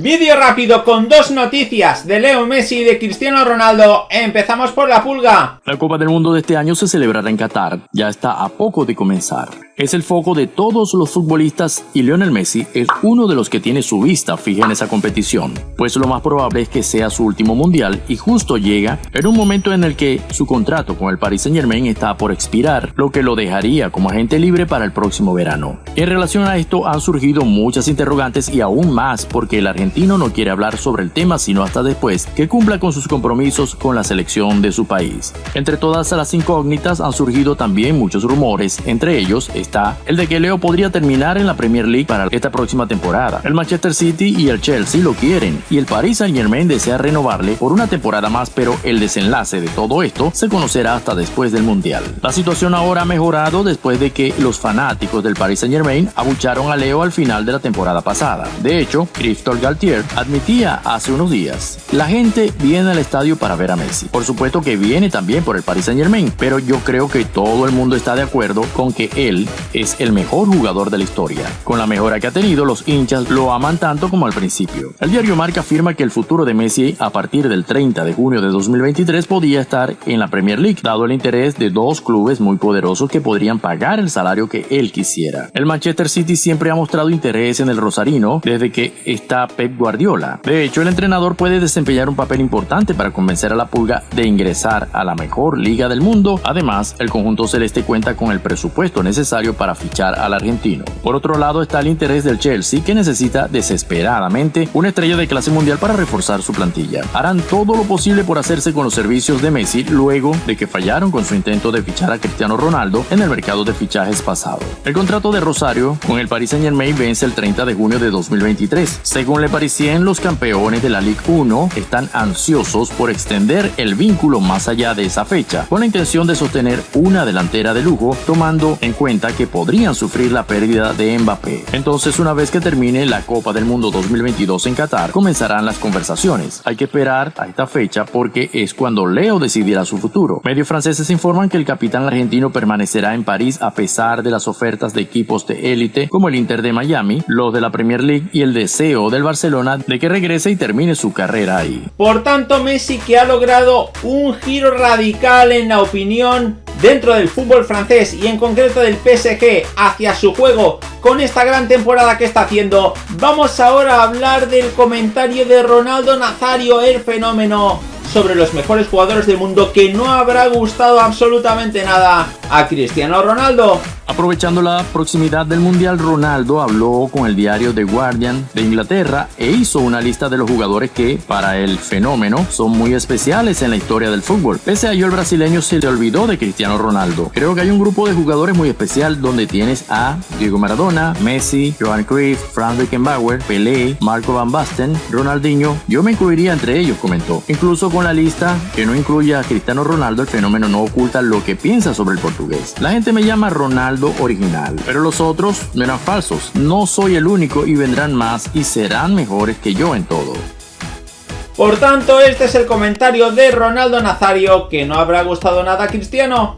Vídeo rápido con dos noticias de Leo Messi y de Cristiano Ronaldo. Empezamos por la pulga. La Copa del Mundo de este año se celebrará en Qatar. Ya está a poco de comenzar. Es el foco de todos los futbolistas y Lionel Messi es uno de los que tiene su vista fija en esa competición, pues lo más probable es que sea su último mundial y justo llega en un momento en el que su contrato con el Paris Saint Germain está por expirar, lo que lo dejaría como agente libre para el próximo verano. En relación a esto han surgido muchas interrogantes y aún más porque el argentino no quiere hablar sobre el tema sino hasta después que cumpla con sus compromisos con la selección de su país. Entre todas las incógnitas han surgido también muchos rumores, entre ellos está el de que Leo podría terminar en la Premier League para esta próxima temporada. El Manchester City y el Chelsea lo quieren y el Paris Saint Germain desea renovarle por una temporada más, pero el desenlace de todo esto se conocerá hasta después del Mundial. La situación ahora ha mejorado después de que los fanáticos del Paris Saint Germain abucharon a Leo al final de la temporada pasada. De hecho, Christophe Galtier admitía hace unos días, la gente viene al estadio para ver a Messi. Por supuesto que viene también por el Paris Saint Germain, pero yo creo que todo el mundo está de acuerdo con que él es el mejor jugador de la historia. Con la mejora que ha tenido, los hinchas lo aman tanto como al principio. El diario Marca afirma que el futuro de Messi a partir del 30 de junio de 2023 podía estar en la Premier League, dado el interés de dos clubes muy poderosos que podrían pagar el salario que él quisiera. El Manchester City siempre ha mostrado interés en el rosarino desde que está Pep Guardiola. De hecho, el entrenador puede desempeñar un papel importante para convencer a la pulga de ingresar a la mejor liga del mundo. Además, el conjunto celeste cuenta con el presupuesto necesario para fichar al argentino. Por otro lado está el interés del Chelsea que necesita desesperadamente una estrella de clase mundial para reforzar su plantilla. Harán todo lo posible por hacerse con los servicios de Messi luego de que fallaron con su intento de fichar a Cristiano Ronaldo en el mercado de fichajes pasado. El contrato de Rosario con el Paris Saint Germain vence el 30 de junio de 2023. Según Le Parisien, los campeones de la Ligue 1 están ansiosos por extender el vínculo más allá de esa fecha, con la intención de sostener una delantera de lujo, tomando en cuenta que podrían sufrir la pérdida de Mbappé. Entonces, una vez que termine la Copa del Mundo 2022 en Qatar, comenzarán las conversaciones. Hay que esperar a esta fecha porque es cuando Leo decidirá su futuro. Medios franceses informan que el capitán argentino permanecerá en París a pesar de las ofertas de equipos de élite como el Inter de Miami, los de la Premier League y el deseo del Barcelona de que regrese y termine su carrera ahí. Por tanto, Messi que ha logrado un giro radical en la opinión dentro del fútbol francés y en concreto del PSG hacia su juego con esta gran temporada que está haciendo. Vamos ahora a hablar del comentario de Ronaldo Nazario, el fenómeno sobre los mejores jugadores del mundo que no habrá gustado absolutamente nada a Cristiano Ronaldo. Aprovechando la proximidad del Mundial, Ronaldo habló con el diario The Guardian de Inglaterra e hizo una lista de los jugadores que, para el fenómeno, son muy especiales en la historia del fútbol. Pese a ello, el brasileño se olvidó de Cristiano Ronaldo. Creo que hay un grupo de jugadores muy especial donde tienes a Diego Maradona, Messi, Johan Cruyff, Franz Beckenbauer, Pelé, Marco Van Basten, Ronaldinho. Yo me incluiría entre ellos, comentó. Incluso con la lista que no incluye a Cristiano Ronaldo, el fenómeno no oculta lo que piensa sobre el La gente me llama Ronaldo original, pero los otros no eran falsos. No soy el único y vendrán más y serán mejores que yo en todo. Por tanto, este es el comentario de Ronaldo Nazario que no habrá gustado nada Cristiano.